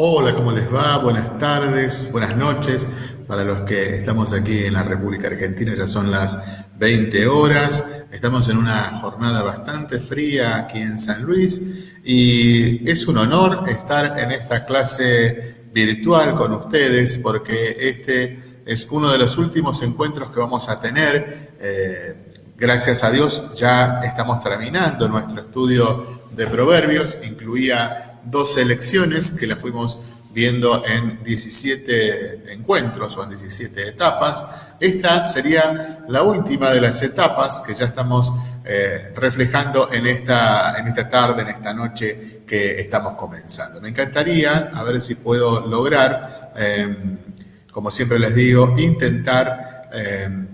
Hola, ¿cómo les va? Buenas tardes, buenas noches. Para los que estamos aquí en la República Argentina ya son las 20 horas. Estamos en una jornada bastante fría aquí en San Luis y es un honor estar en esta clase virtual con ustedes porque este es uno de los últimos encuentros que vamos a tener. Eh, gracias a Dios ya estamos terminando nuestro estudio de proverbios. Incluía dos selecciones que las fuimos viendo en 17 encuentros o en 17 etapas. Esta sería la última de las etapas que ya estamos eh, reflejando en esta, en esta tarde, en esta noche que estamos comenzando. Me encantaría, a ver si puedo lograr, em, como siempre les digo, intentar, em,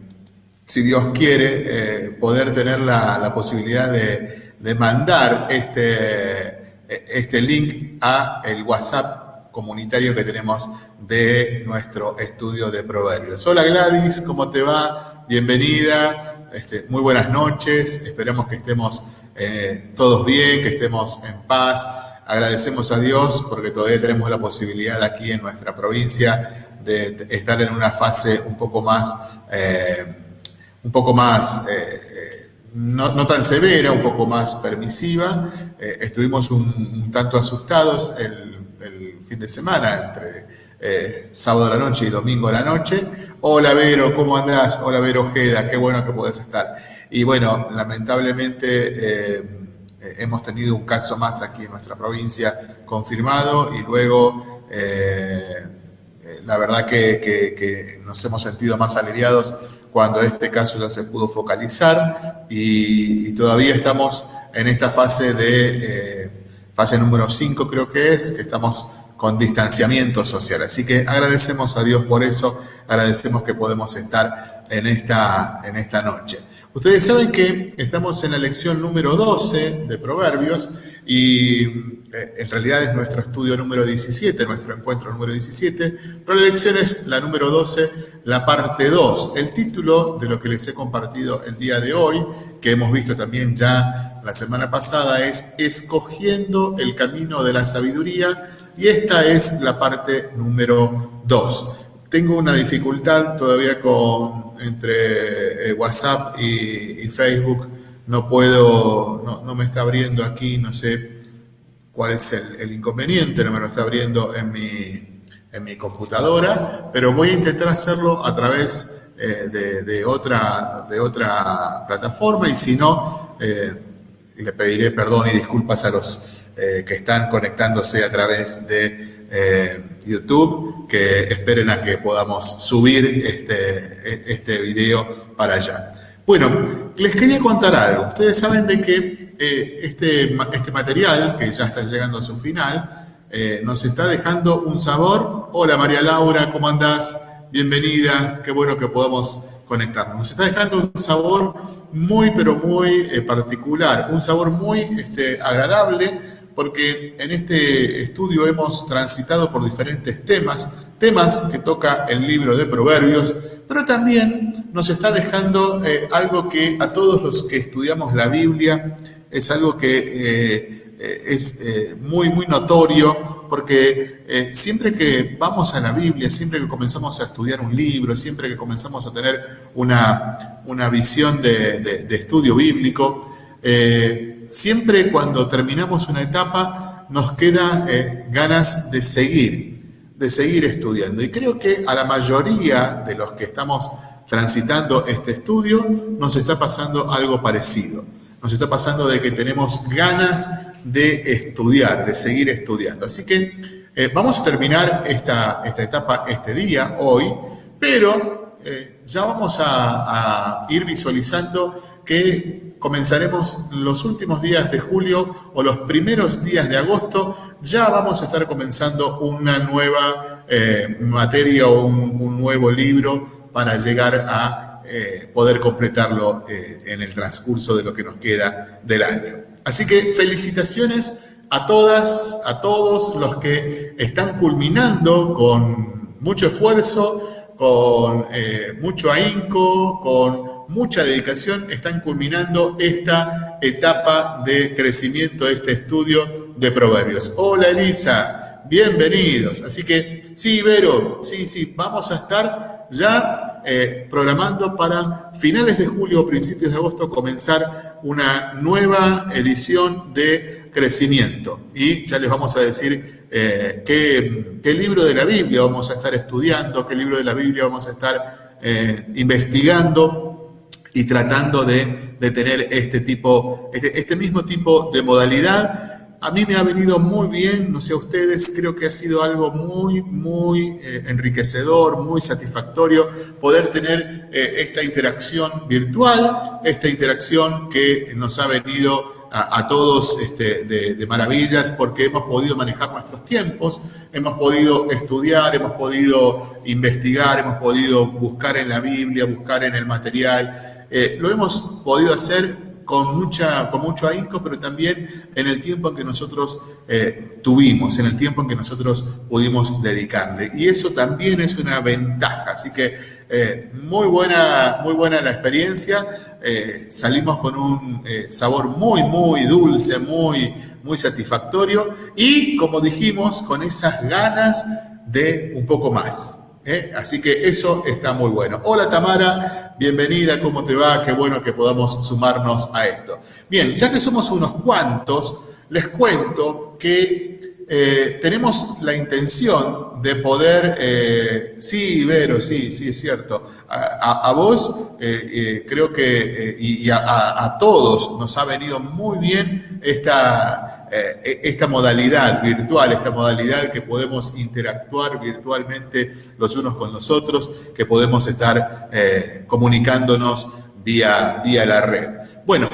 si Dios quiere, eh, poder tener la, posibilidad de, de mandar este este link a el WhatsApp comunitario que tenemos de nuestro estudio de proverbios. Hola Gladys, ¿cómo te va? Bienvenida, este, muy buenas noches, esperamos que estemos eh, todos bien, que estemos en paz. Agradecemos a Dios porque todavía tenemos la posibilidad aquí en nuestra provincia de estar en una fase un poco más, eh, un poco más no, tan severa, un poco más permisiva. Eh, estuvimos un, tanto asustados el, fin de semana, entre eh, sábado a la noche y domingo a la noche. Hola Vero, ¿cómo andás? Hola Vero Ojeda, qué bueno que podés estar. Y bueno, lamentablemente eh, hemos tenido un caso más aquí en nuestra provincia confirmado y luego la verdad que, que nos hemos sentido más aliviados cuando este caso ya se pudo focalizar y, todavía estamos en esta fase de, eh, fase número 5 creo que es, que estamos con distanciamiento social. Así que agradecemos a Dios por eso, agradecemos que podemos estar en esta, en esta noche. Ustedes saben que estamos en la lección número 12 de Proverbios y eh, en realidad es nuestro estudio número 17, nuestro encuentro número 17, pero la lección es la número 12, la parte 2. El título de lo que les he compartido el día de hoy, que hemos visto también ya la semana pasada, es Escogiendo el camino de la sabiduría y esta es la parte número 2. Tengo una dificultad todavía con entre eh, WhatsApp y, Facebook no puedo, no, me está abriendo aquí, no sé cuál es el, inconveniente, no me lo está abriendo en mi, en mi computadora, pero voy a intentar hacerlo a través eh, de, otra, de otra plataforma y si no, eh, le pediré perdón y disculpas a los que están conectándose a través de eh, YouTube, que esperen a que podamos subir este, este video para allá. Bueno, les quería contar algo. Ustedes saben de que eh, este, este material, que ya está llegando a su final, eh, nos está dejando un sabor. Hola María Laura, ¿cómo andás? Bienvenida, qué bueno que podamos conectarnos. Nos está dejando un sabor muy, pero muy particular, un sabor muy este, agradable, porque en este estudio hemos transitado por diferentes temas, temas que toca el libro de Proverbios, pero también nos está dejando eh, algo que a todos los que estudiamos la Biblia es algo que eh, eh, es muy, muy notorio, porque siempre que vamos a la Biblia, siempre que comenzamos a estudiar un libro, siempre que comenzamos a tener una, una visión de, de estudio bíblico, siempre cuando terminamos una etapa nos queda ganas de seguir, de seguir estudiando. Y creo que a la mayoría de los que estamos transitando este estudio nos está pasando algo parecido. Nos está pasando de que tenemos ganas de estudiar, de seguir estudiando. Así que eh, vamos a terminar esta, esta etapa este día, hoy, pero eh, ya vamos a ir visualizando que comenzaremos los últimos días de julio o los primeros días de agosto, ya vamos a estar comenzando una nueva eh, materia o un, nuevo libro para llegar a eh, poder completarlo eh, en el transcurso de lo que nos queda del año. Así que felicitaciones a todas, a todos los que están culminando con mucho esfuerzo, con mucho ahínco, con mucha dedicación están culminando esta etapa de crecimiento de este estudio de proverbios. Hola Elisa, bienvenidos. Así que sí, Vero, sí, sí, vamos a estar ya eh, programando para finales de julio o principios de agosto comenzar una nueva edición de crecimiento. Y ya les vamos a decir eh, qué, libro de la Biblia vamos a estar estudiando, qué libro de la Biblia vamos a estar eh, investigando y tratando de, tener este, tipo, este, este mismo tipo de modalidad a mí me ha venido muy bien, no sé a ustedes, creo que ha sido algo muy, muy eh, enriquecedor, muy satisfactorio poder tener eh, esta interacción virtual, esta interacción que nos ha venido a, todos este, de, maravillas porque hemos podido manejar nuestros tiempos, hemos podido estudiar, hemos podido investigar, hemos podido buscar en la Biblia, buscar en el material. Eh, lo hemos podido hacer con, mucha, con mucho ahínco, pero también en el tiempo en que nosotros eh, tuvimos, en el tiempo en que nosotros pudimos dedicarle. Y eso también es una ventaja. Así que eh, muy, buena, muy buena la experiencia. Eh, salimos con un sabor muy, muy dulce, muy, muy satisfactorio y, como dijimos, con esas ganas de un poco más. Así que eso está muy bueno. Hola Tamara, bienvenida, ¿cómo te va? Qué bueno que podamos sumarnos a esto. Bien, ya que somos unos cuantos, les cuento que eh, tenemos la intención de poder, eh, sí, Vero, sí, sí, es cierto, a, vos creo que y, a todos nos ha venido muy bien esta eh, esta modalidad virtual, esta modalidad que podemos interactuar virtualmente los unos con los otros, que podemos estar eh, comunicándonos vía, vía la red. Bueno,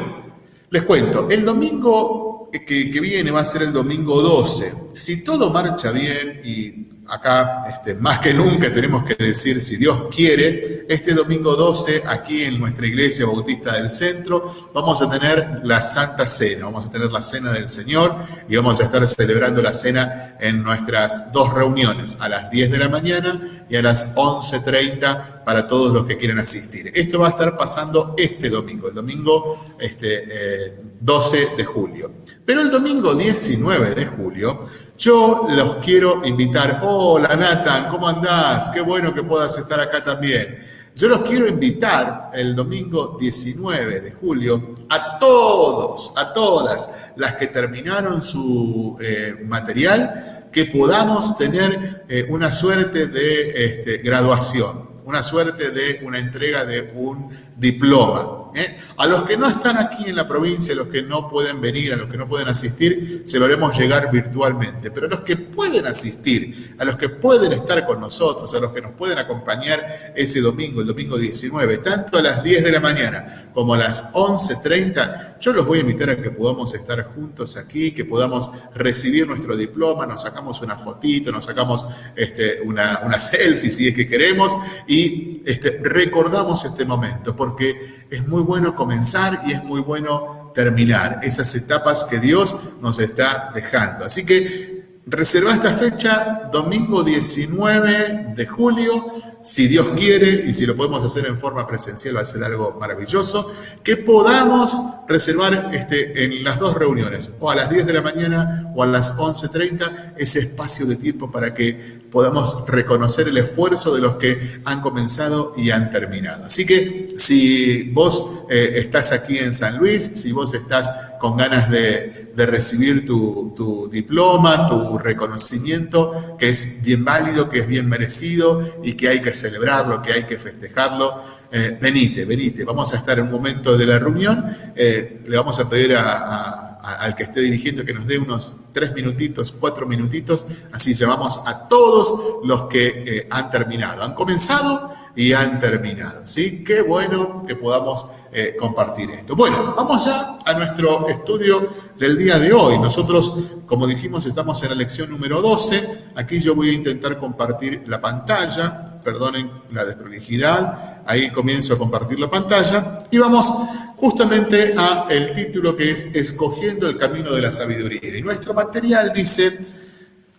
les cuento, el domingo que, que viene va a ser el domingo 12. Si todo marcha bien y acá este, más que nunca tenemos que decir, si Dios quiere, este domingo 12, aquí en nuestra iglesia bautista del centro, vamos a tener la Santa Cena, vamos a tener la Cena del Señor y vamos a estar celebrando la Cena en nuestras dos reuniones, a las 10 de la mañana y a las 11.30 para todos los que quieran asistir. Esto va a estar pasando este domingo, el domingo este, 12 eh, de julio. Pero el domingo 19 de julio yo los quiero invitar. Hola Nathan, ¿cómo andás? Qué bueno que puedas estar acá también. Yo los quiero invitar el domingo 19 de julio a todos, a todas las que terminaron su eh, material, que podamos tener eh, una suerte de este, graduación, una suerte de una entrega de un diploma. ¿eh? A los que no están aquí en la provincia, a los que no pueden venir, a los que no pueden asistir, se lo haremos llegar virtualmente. Pero a los que pueden asistir, a los que pueden estar con nosotros, a los que nos pueden acompañar ese domingo, el domingo 19, tanto a las 10 de la mañana como a las 11.30, yo los voy a invitar a que podamos estar juntos aquí, que podamos recibir nuestro diploma, nos sacamos una fotito, nos sacamos este, una, una selfie si es que queremos y este, recordamos este momento, porque es muy bueno comenzar y es muy bueno terminar esas etapas que Dios nos está dejando. Así que reserva esta fecha, domingo 19 de julio, si Dios quiere y si lo podemos hacer en forma presencial va a ser algo maravilloso, que podamos reservar este, en las dos reuniones, o a las 10 de la mañana o a las 11.30, ese espacio de tiempo para que podamos reconocer el esfuerzo de los que han comenzado y han terminado. Así que si vos eh, estás aquí en San Luis, si vos estás con ganas de, recibir tu, diploma, tu reconocimiento, que es bien válido, que es bien merecido y que hay que celebrarlo, que hay que festejarlo, eh, venite, venite. Vamos a estar en un momento de la reunión, eh, le vamos a pedir al que esté dirigiendo que nos dé unos tres minutitos, cuatro minutitos, así llamamos a todos los que eh, han terminado, han comenzado y han terminado, ¿sí? Qué bueno que podamos eh, compartir esto. Bueno, vamos ya a nuestro estudio del día de hoy. Nosotros, como dijimos, estamos en la lección número 12. Aquí yo voy a intentar compartir la pantalla, perdonen la desprolijidad, ahí comienzo a compartir la pantalla y vamos justamente a el título que es Escogiendo el camino de la sabiduría. Y nuestro material dice,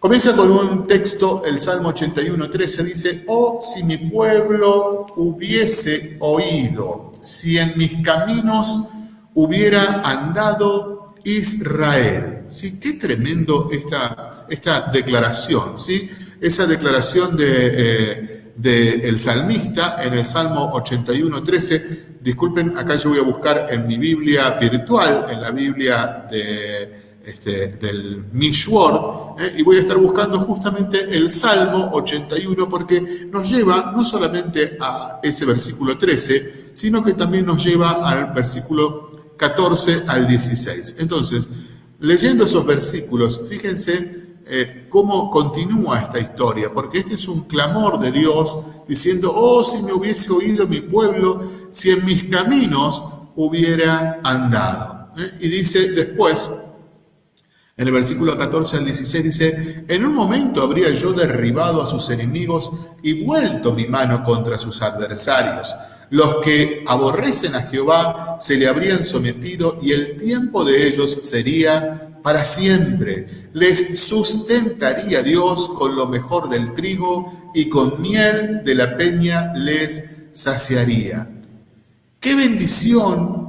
comienza con un texto, el Salmo 81, 13 dice, oh, si mi pueblo hubiese oído, si en mis caminos hubiera andado Israel. Sí, qué tremendo esta, esta declaración, ¿sí? Esa declaración de, eh, el salmista en el Salmo 81.13. Disculpen, acá yo voy a buscar en mi Biblia virtual, en la Biblia de, este, del Mishwar, ¿eh? y voy a estar buscando justamente el Salmo 81 porque nos lleva no solamente a ese versículo 13, sino que también nos lleva al versículo 14 al 16. Entonces, leyendo esos versículos, fíjense eh, cómo continúa esta historia, porque este es un clamor de Dios diciendo, oh, si me hubiese oído mi pueblo, si en mis caminos hubiera andado. ¿eh? Y dice después, en el versículo 14 al 16 dice, en un momento habría yo derribado a sus enemigos y vuelto mi mano contra sus adversarios. Los que aborrecen a Jehová se le habrían sometido y el tiempo de ellos sería para siempre. Les sustentaría Dios con lo mejor del trigo y con miel de la peña les saciaría. Qué bendición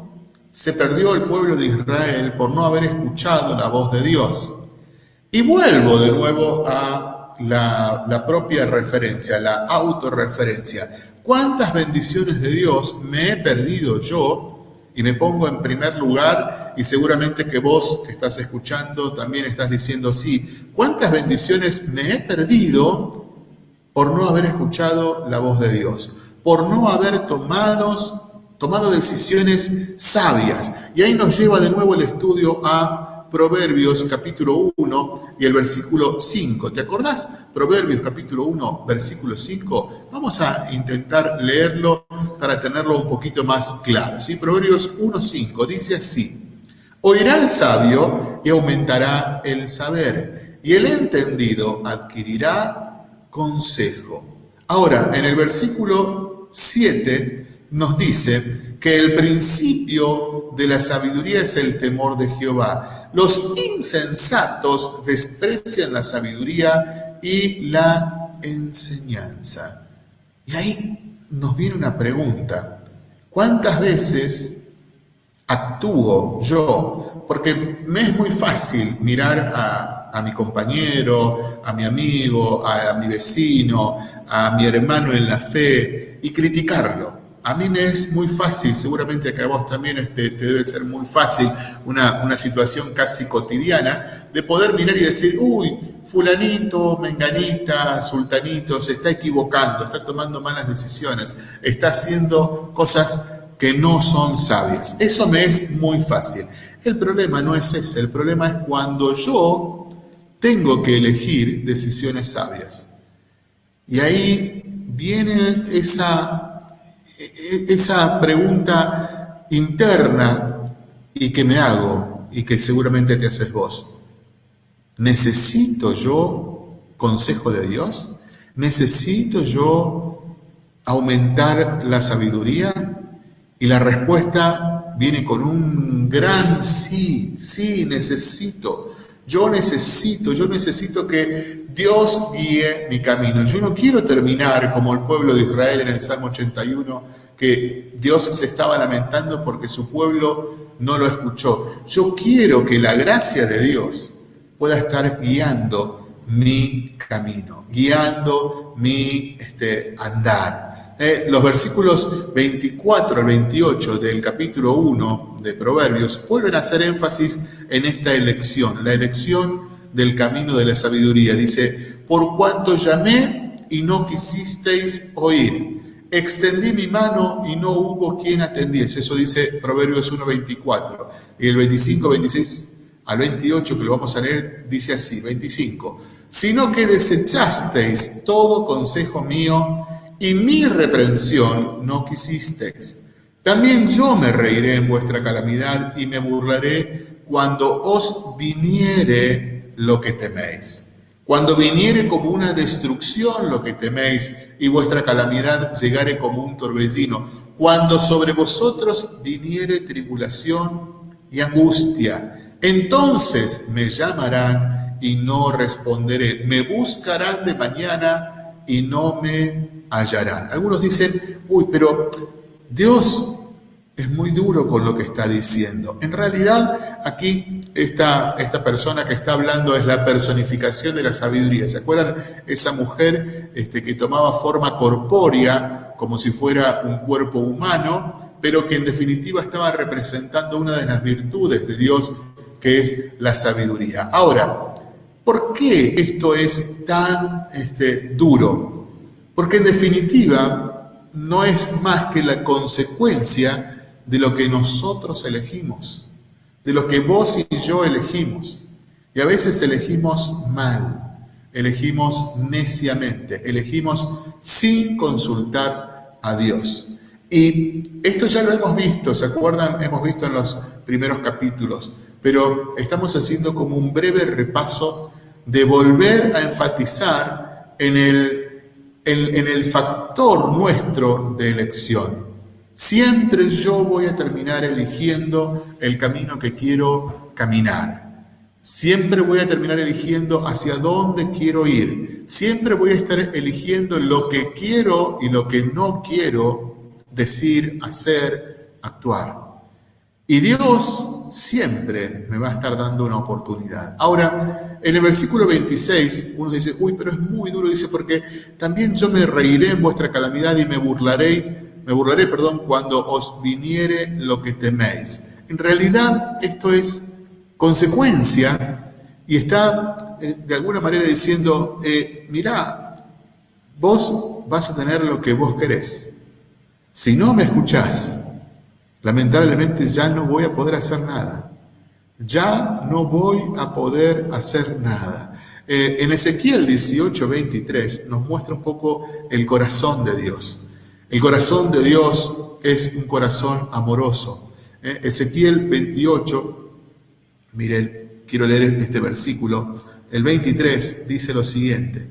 se perdió el pueblo de Israel por no haber escuchado la voz de Dios. Y vuelvo de nuevo a la, propia referencia, la autorreferencia. ¿Cuántas bendiciones de Dios me he perdido yo? Y me pongo en primer lugar y seguramente que vos que estás escuchando también estás diciendo sí. ¿Cuántas bendiciones me he perdido por no haber escuchado la voz de Dios? Por no haber tomado, tomado decisiones sabias. Y ahí nos lleva de nuevo el estudio a Proverbios capítulo 1 y el versículo 5. ¿Te acordás? Proverbios capítulo 1, versículo 5. Vamos a intentar leerlo para tenerlo un poquito más claro. ¿sí? Proverbios 1, 5 dice así. Oirá el sabio y aumentará el saber, y el entendido adquirirá consejo. Ahora, en el versículo 7 nos dice que el principio de la sabiduría es el temor de Jehová los insensatos desprecian la sabiduría y la enseñanza. Y ahí nos viene una pregunta. ¿Cuántas veces actúo yo? Porque me es muy fácil mirar a, mi compañero, a mi amigo, a mi vecino, a mi hermano en la fe y criticarlo a mí me es muy fácil, seguramente que a vos también este, te debe ser muy fácil, una, una, situación casi cotidiana, de poder mirar y decir, uy, fulanito, menganita, sultanito, se está equivocando, está tomando malas decisiones, está haciendo cosas que no son sabias. Eso me es muy fácil. El problema no es ese, el problema es cuando yo tengo que elegir decisiones sabias. Y ahí viene esa esa pregunta interna y que me hago y que seguramente te haces vos. ¿Necesito yo consejo de Dios? ¿Necesito yo aumentar la sabiduría? Y la respuesta viene con un gran sí, sí, necesito. Yo necesito, yo necesito que Dios guíe mi camino. Yo no quiero terminar como el pueblo de Israel en el Salmo 81, que Dios se estaba lamentando porque su pueblo no lo escuchó. Yo quiero que la gracia de Dios pueda estar guiando mi camino, guiando mi este, andar. Eh, los versículos 24 al 28 del capítulo 1 de Proverbios vuelven a hacer énfasis en esta elección, la elección del camino de la sabiduría. Dice, por cuanto llamé y no quisisteis oír, extendí mi mano y no hubo quien atendiese. Eso dice Proverbios 1.24. Y el 25, 26 al 28, que lo vamos a leer, dice así, 25. Sino que desechasteis todo consejo mío y mi reprensión no quisisteis. También yo me reiré en vuestra calamidad y me burlaré cuando os viniere lo que teméis. Cuando viniere como una destrucción lo que teméis y vuestra calamidad llegare como un torbellino. Cuando sobre vosotros viniere tribulación y angustia. Entonces me llamarán y no responderé. Me buscarán de mañana y no me hallarán. Algunos dicen, uy, pero Dios es muy duro con lo que está diciendo. En realidad, aquí esta, esta persona que está hablando es la personificación de la sabiduría. ¿Se acuerdan? Esa mujer este, que tomaba forma corpórea, como si fuera un cuerpo humano, pero que en definitiva estaba representando una de las virtudes de Dios, que es la sabiduría. Ahora, ¿por qué esto es tan este, duro? Porque en definitiva no es más que la consecuencia de lo que nosotros elegimos, de lo que vos y yo elegimos. Y a veces elegimos mal, elegimos neciamente, elegimos sin consultar a Dios. Y esto ya lo hemos visto, ¿se acuerdan? Hemos visto en los primeros capítulos, pero estamos haciendo como un breve repaso de volver a enfatizar en el, en el factor nuestro de elección. Siempre yo voy a terminar eligiendo el camino que quiero caminar. Siempre voy a terminar eligiendo hacia dónde quiero ir. Siempre voy a estar eligiendo lo que quiero y lo que no quiero decir, hacer, actuar. Y Dios siempre me va a estar dando una oportunidad. Ahora, en el versículo 26, uno dice, uy, pero es muy duro, dice, porque también yo me reiré en vuestra calamidad y me burlaré me burlaré, perdón, cuando os viniere lo que teméis. En realidad esto es consecuencia y está eh, de alguna manera diciendo, eh, mirá, vos vas a tener lo que vos querés. Si no me escuchás, lamentablemente ya no voy a poder hacer nada. Ya no voy a poder hacer nada. Eh, en Ezequiel 18, 23 nos muestra un poco el corazón de Dios. El corazón de Dios es un corazón amoroso. Eh, Ezequiel 28, mire, quiero leer este versículo. El 23 dice lo siguiente.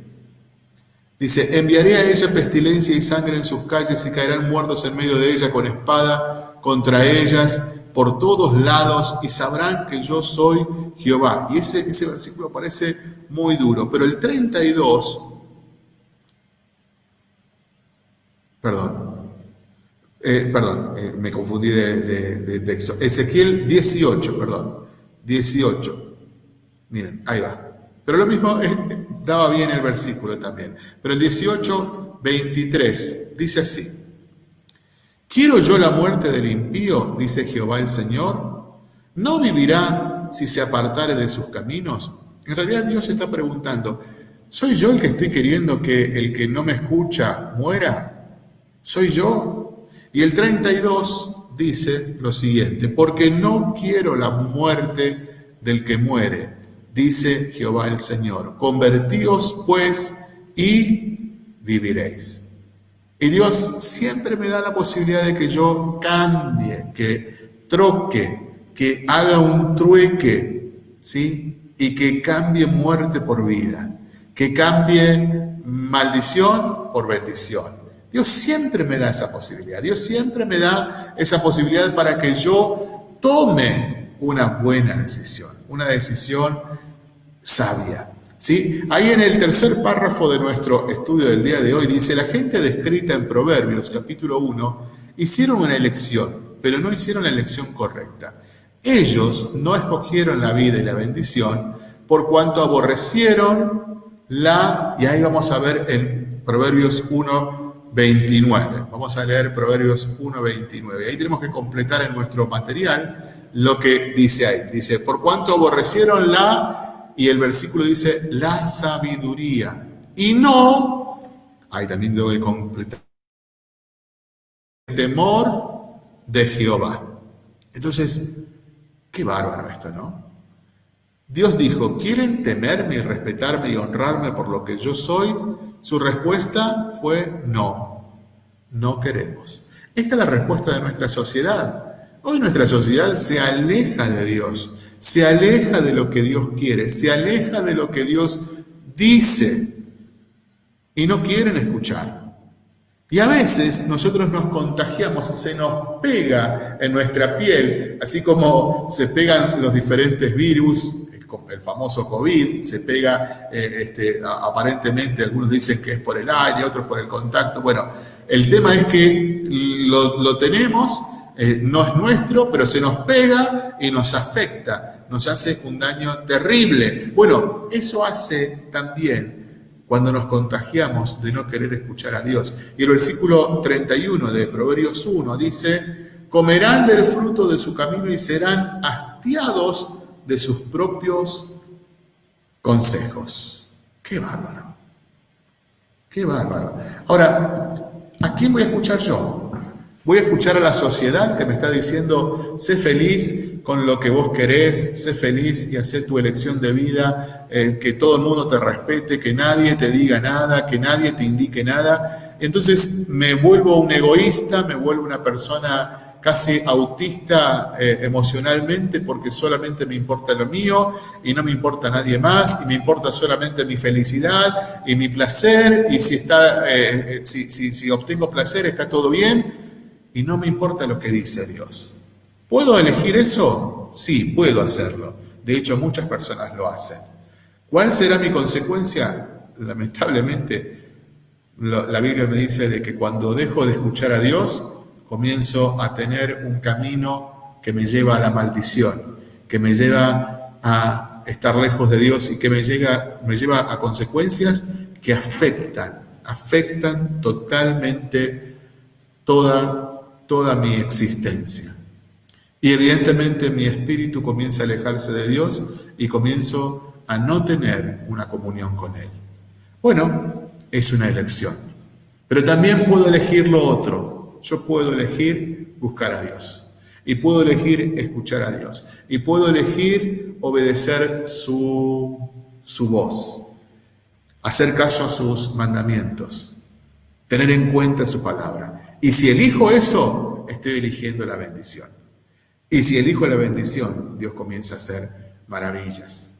Dice, enviaré a ella pestilencia y sangre en sus calles y caerán muertos en medio de ella con espada contra ellas por todos lados y sabrán que yo soy Jehová. Y ese, ese versículo parece muy duro, pero el 32 Perdón. Eh, perdón, eh, me confundí de, texto. Ezequiel 18, perdón. 18. Miren, ahí va. Pero lo mismo eh, daba bien el versículo también. Pero el 18, 23 dice así. ¿Quiero yo la muerte del impío? Dice Jehová el Señor. ¿No vivirá si se apartare de sus caminos? En realidad Dios está preguntando, ¿soy yo el que estoy queriendo que el que no me escucha muera? Soy yo. Y el 32 dice lo siguiente, porque no quiero la muerte del que muere, dice Jehová el Señor. Convertíos pues y viviréis. Y Dios siempre me da la posibilidad de que yo cambie, que troque, que haga un trueque, ¿sí? Y que cambie muerte por vida, que cambie maldición por bendición. Dios siempre me da esa posibilidad. Dios siempre me da esa posibilidad para que yo tome una buena decisión, una decisión sabia. ¿sí? Ahí en el tercer párrafo de nuestro estudio del día de hoy dice, la gente descrita en Proverbios capítulo 1 hicieron una elección, pero no hicieron la elección correcta. Ellos no escogieron la vida y la bendición por cuanto aborrecieron la, y ahí vamos a ver en Proverbios 1, 29. Vamos a leer Proverbios 1, 29. Ahí tenemos que completar en nuestro material lo que dice ahí. Dice, por cuanto aborrecieron la, y el versículo dice, la sabiduría. Y no, ahí también debo completar, temor de Jehová. Entonces, qué bárbaro esto, ¿no? Dios dijo, ¿quieren temerme y respetarme y honrarme por lo que yo soy? Su respuesta fue no, no queremos. Esta es la respuesta de nuestra sociedad. Hoy nuestra sociedad se aleja de Dios, se aleja de lo que Dios quiere, se aleja de lo que Dios dice y no quieren escuchar. Y a veces nosotros nos contagiamos, se nos pega en nuestra piel, así como se pegan los diferentes virus, el famoso COVID, se pega, eh, este, aparentemente algunos dicen que es por el aire, otros por el contacto. Bueno, el tema es que lo, tenemos eh, no es nuestro, pero se nos pega y nos afecta, nos hace un daño terrible. Bueno, eso hace también cuando nos contagiamos de no querer escuchar a Dios. Y el versículo 31 de Proverbios 1 dice, comerán del fruto de su camino y serán hastiados de sus propios consejos. Qué bárbaro. Qué bárbaro. Ahora, ¿a quién voy a escuchar yo? Voy a escuchar a la sociedad que me está diciendo, sé feliz con lo que vos querés, sé feliz y haz tu elección de vida, eh, que todo el mundo te respete, que nadie te diga nada, que nadie te indique nada. Entonces me vuelvo un egoísta, me vuelvo una persona casi autista eh, emocionalmente porque solamente me importa lo mío y no me importa nadie más y me importa solamente mi felicidad y mi placer y si, está, eh, eh, si, si obtengo placer está todo bien y no me importa lo que dice Dios. ¿Puedo elegir eso? Sí, puedo hacerlo. De hecho, muchas personas lo hacen. ¿Cuál será mi consecuencia? Lamentablemente, la Biblia me dice de que cuando dejo de escuchar a Dios, comienzo a tener un camino que me lleva a la maldición, que me lleva a estar lejos de Dios y que me, llega, me lleva a consecuencias que afectan, afectan totalmente toda, toda mi existencia. Y evidentemente mi espíritu comienza a alejarse de Dios y comienzo a no tener una comunión con Él. Bueno, es una elección. Pero también puedo elegir lo otro, yo puedo elegir buscar a Dios. Y puedo elegir escuchar a Dios. Y puedo elegir obedecer su, su voz. Hacer caso a sus mandamientos. Tener en cuenta su palabra. Y si elijo eso, estoy eligiendo la bendición. Y si elijo la bendición, Dios comienza a hacer maravillas.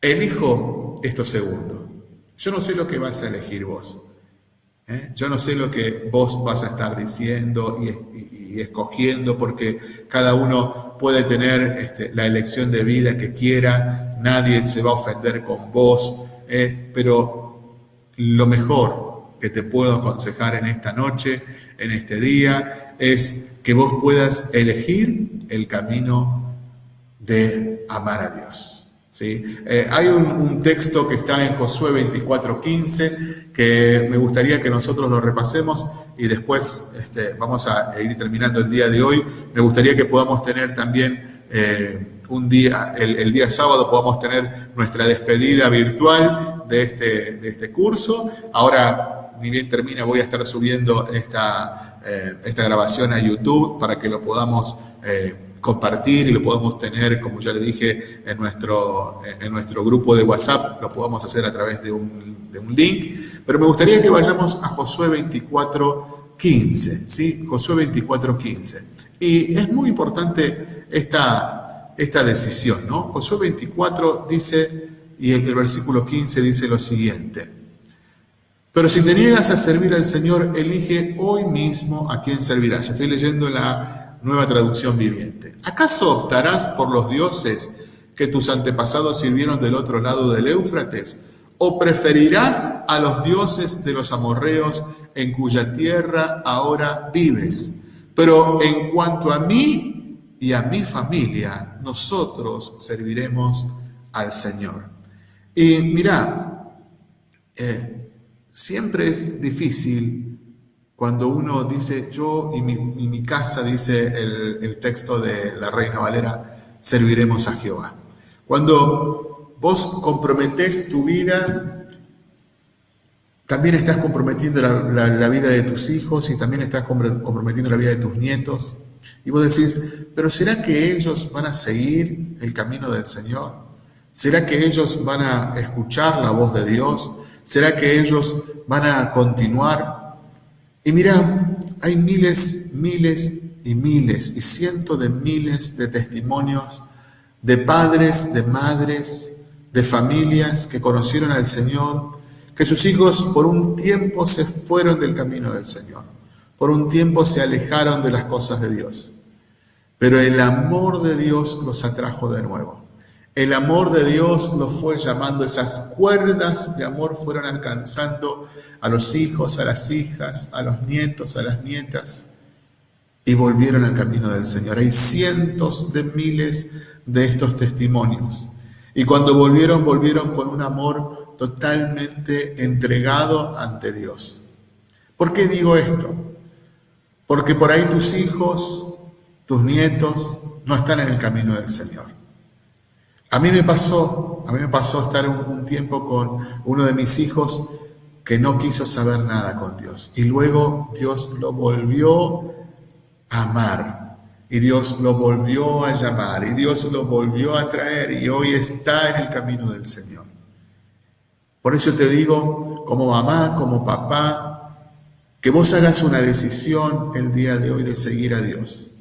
Elijo esto segundo. Yo no sé lo que vas a elegir vos. ¿Eh? Yo no sé lo que vos vas a estar diciendo y, escogiendo, porque cada uno puede tener este, la elección de vida que quiera, nadie se va a ofender con vos, ¿eh? pero lo mejor que te puedo aconsejar en esta noche, en este día, es que vos puedas elegir el camino de amar a Dios. ¿Sí? Eh, hay un, texto que está en Josué 24:15 que me gustaría que nosotros lo repasemos y después este, vamos a ir terminando el día de hoy. Me gustaría que podamos tener también eh, un día, el, día sábado podamos tener nuestra despedida virtual de este, de este curso. Ahora, ni bien termina, voy a estar subiendo esta, eh, esta grabación a YouTube para que lo podamos compartir y lo podemos tener, como ya le dije, en nuestro, en nuestro grupo de WhatsApp, lo podemos hacer a través de un, de un link. Pero me gustaría que vayamos a Josué 24, 15, ¿sí? Josué 24, 15. Y es muy importante esta, esta decisión, ¿no? Josué 24 dice, y el versículo 15 dice lo siguiente. Pero si te niegas a servir al Señor, elige hoy mismo a quién servirás. Estoy leyendo la nueva traducción viviente. ¿Acaso optarás por los dioses que tus antepasados sirvieron del otro lado del Éufrates? ¿O preferirás a los dioses de los amorreos en cuya tierra ahora vives? Pero en cuanto a mí y a mi familia, nosotros serviremos al Señor. Y mira, eh, siempre es difícil cuando uno dice yo y mi, casa, dice el, texto de la Reina Valera, serviremos a Jehová. Cuando vos comprometés tu vida, también estás comprometiendo la, vida de tus hijos y también estás comprometiendo la vida de tus nietos. Y vos decís, pero ¿será que ellos van a seguir el camino del Señor? ¿Será que ellos van a escuchar la voz de Dios? ¿Será que ellos van a continuar y mira, hay miles, miles y miles y cientos de miles de testimonios de padres, de madres, de familias que conocieron al Señor, que sus hijos por un tiempo se fueron del camino del Señor, por un tiempo se alejaron de las cosas de Dios, pero el amor de Dios los atrajo de nuevo. El amor de Dios los fue llamando, esas cuerdas de amor fueron alcanzando a los hijos, a las hijas, a los nietos, a las nietas. y volvieron al camino del Señor. Hay cientos de miles de estos testimonios. Y cuando volvieron, volvieron con un amor totalmente entregado ante Dios. ¿Por qué digo esto? Porque por ahí tus hijos, tus nietos, no están en el camino del Señor. A mí me pasó, a mí me pasó estar un, tiempo con uno de mis hijos que no quiso saber nada con Dios. Y luego Dios lo volvió a amar. Y Dios lo volvió a llamar. Y Dios lo volvió a traer. Y hoy está en el camino del Señor. Por eso te digo, como mamá, como papá, que vos hagas una decisión el día de hoy de seguir a Dios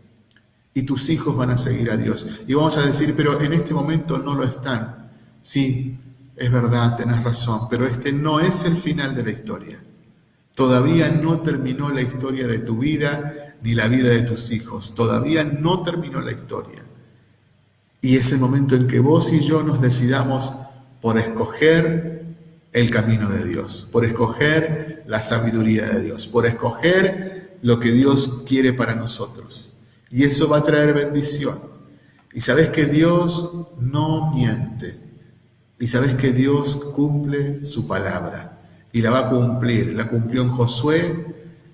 y tus hijos van a seguir a Dios. Y vamos a decir, pero en este momento no lo están. Sí, es verdad, tenés razón, pero este no es el final de la historia. Todavía no terminó la historia de tu vida ni la vida de tus hijos. Todavía no terminó la historia. Y es el momento en que vos y yo nos decidamos por escoger el camino de Dios, por escoger la sabiduría de Dios, por escoger lo que Dios quiere para nosotros. Y eso va a traer bendición. Y sabes que Dios no miente. Y sabes que Dios cumple su palabra. Y la va a cumplir. La cumplió en Josué,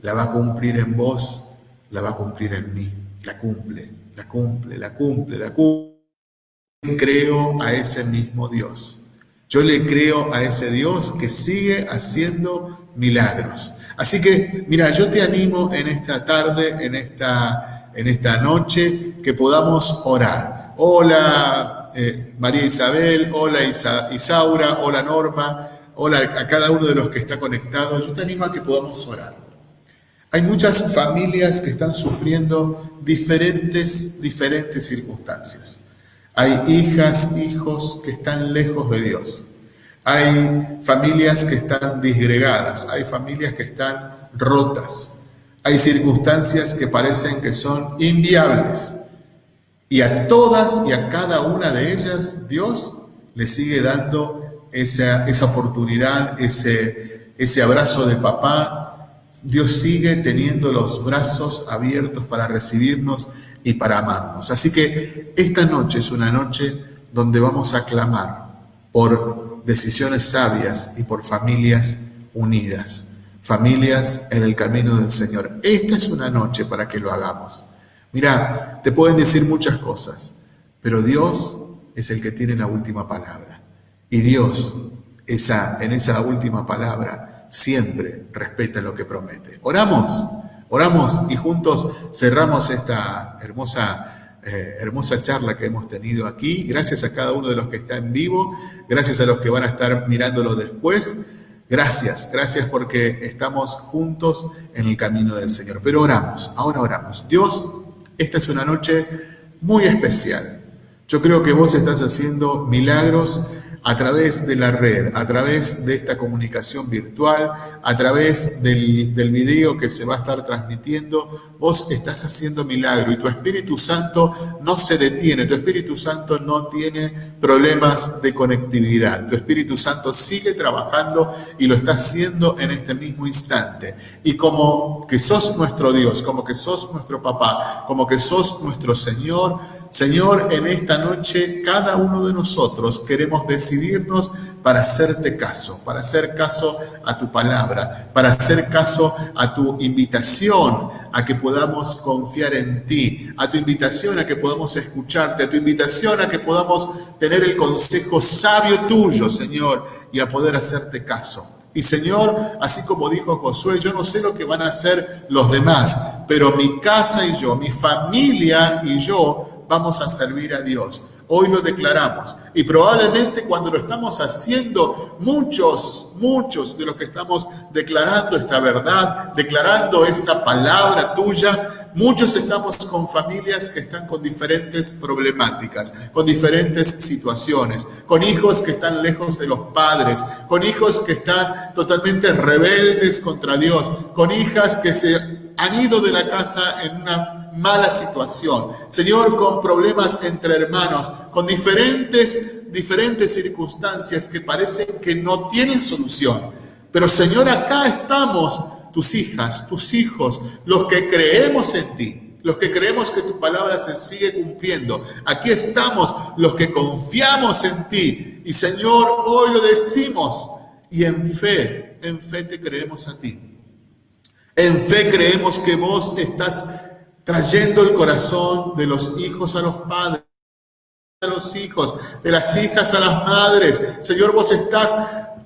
la va a cumplir en vos, la va a cumplir en mí. La cumple, la cumple, la cumple, la cumple. Creo a ese mismo Dios. Yo le creo a ese Dios que sigue haciendo milagros. Así que, mira, yo te animo en esta tarde, en esta en esta noche, que podamos orar. Hola eh, María Isabel, hola Isaura, hola Norma, hola a cada uno de los que está conectado. Yo te animo a que podamos orar. Hay muchas familias que están sufriendo diferentes, diferentes circunstancias. Hay hijas, hijos que están lejos de Dios. Hay familias que están disgregadas, hay familias que están rotas. Hay circunstancias que parecen que son inviables y a todas y a cada una de ellas Dios le sigue dando esa, esa oportunidad, ese, ese abrazo de papá. Dios sigue teniendo los brazos abiertos para recibirnos y para amarnos. Así que esta noche es una noche donde vamos a clamar por decisiones sabias y por familias unidas familias en el camino del Señor. Esta es una noche para que lo hagamos. Mira, te pueden decir muchas cosas, pero Dios es el que tiene la última palabra. Y Dios, en esa última palabra, siempre respeta lo que promete. Oramos, oramos y juntos cerramos esta hermosa, eh, hermosa charla que hemos tenido aquí. Gracias a cada uno de los que está en vivo, gracias a los que van a estar mirándolo después. Gracias, gracias porque estamos juntos en el camino del Señor. Pero oramos, ahora oramos. Dios, esta es una noche muy especial. Yo creo que vos estás haciendo milagros a través de la red, a través de esta comunicación virtual, a través del, video que se va a estar transmitiendo, vos estás haciendo milagro y tu Espíritu Santo no se detiene, tu Espíritu Santo no tiene problemas de conectividad, tu Espíritu Santo sigue trabajando y lo está haciendo en este mismo instante. Y como que sos nuestro Dios, como que sos nuestro papá, como que sos nuestro Señor, Señor, en esta noche cada uno de nosotros queremos decidirnos para hacerte caso, para hacer caso a tu palabra, para hacer caso a tu invitación a que podamos confiar en ti, a tu invitación a que podamos escucharte, a tu invitación a que podamos tener el consejo sabio tuyo, Señor, y a poder hacerte caso. Y Señor, así como dijo Josué, yo no sé lo que van a hacer los demás, pero mi casa y yo, mi familia y yo vamos a servir a Dios. Hoy lo declaramos. Y probablemente cuando lo estamos haciendo, muchos, muchos de los que estamos declarando esta verdad, declarando esta palabra tuya, muchos estamos con familias que están con diferentes problemáticas, con diferentes situaciones, con hijos que están lejos de los padres, con hijos que están totalmente rebeldes contra Dios, con hijas que se han ido de la casa en una mala situación. Señor, con problemas entre hermanos, con diferentes, diferentes circunstancias que parecen que no tienen solución. Pero Señor, acá estamos tus hijas, tus hijos, los que creemos en ti. los que creemos que tu palabra se sigue cumpliendo. Aquí estamos los que confiamos en ti. Y Señor, hoy lo decimos. Y en fe, en fe te creemos a ti. En fe creemos que vos estás trayendo el corazón de los hijos a los padres a los hijos, de las hijas a las madres. Señor, vos estás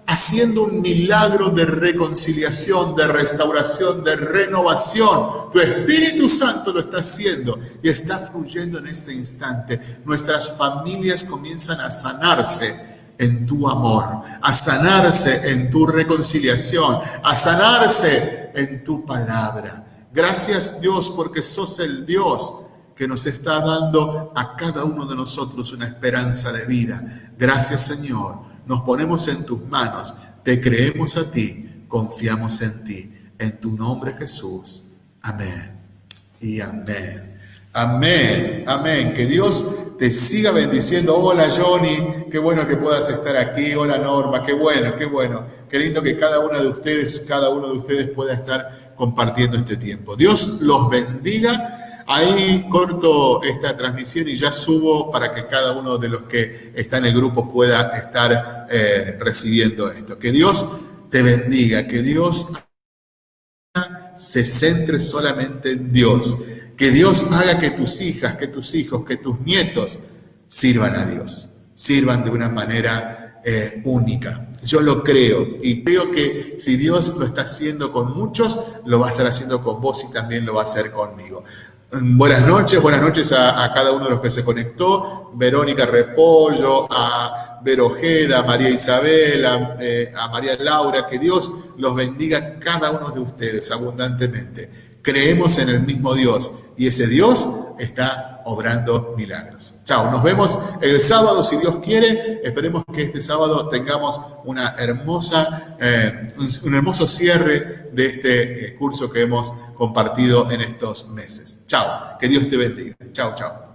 haciendo un milagro de reconciliación, de restauración, de renovación. Tu Espíritu Santo lo está haciendo y está fluyendo en este instante. Nuestras familias comienzan a sanarse en tu amor, a sanarse en tu reconciliación, a sanarse en tu palabra. Gracias Dios porque sos el Dios que nos está dando a cada uno de nosotros una esperanza de vida. Gracias Señor, nos ponemos en tus manos, te creemos a ti, confiamos en ti. En tu nombre Jesús. Amén. Y amén. Amén, amén. Que Dios te siga bendiciendo. Hola Johnny, qué bueno que puedas estar aquí. Hola Norma, qué bueno, qué bueno. Qué lindo que cada una de ustedes, cada uno de ustedes pueda estar compartiendo este tiempo. Dios los bendiga. Ahí corto esta transmisión y ya subo para que cada uno de los que está en el grupo pueda estar eh, recibiendo esto. Que Dios te bendiga, que Dios se centre solamente en Dios, que Dios haga que tus hijas, que tus hijos, que tus nietos sirvan a Dios, sirvan de una manera eh, única. Yo lo creo y creo que si Dios lo está haciendo con muchos, lo va a estar haciendo con vos y también lo va a hacer conmigo. Buenas noches, buenas noches a, cada uno de los que se conectó, Verónica Repollo, a Verojeda, a María Isabel, eh, a, María Laura, que Dios los bendiga cada uno de ustedes abundantemente. Creemos en el mismo Dios y ese Dios está obrando milagros. Chao, nos vemos el sábado si Dios quiere. Esperemos que este sábado tengamos una hermosa, eh, un, hermoso cierre de este eh, curso que hemos compartido en estos meses. Chao, que Dios te bendiga. Chao, chao.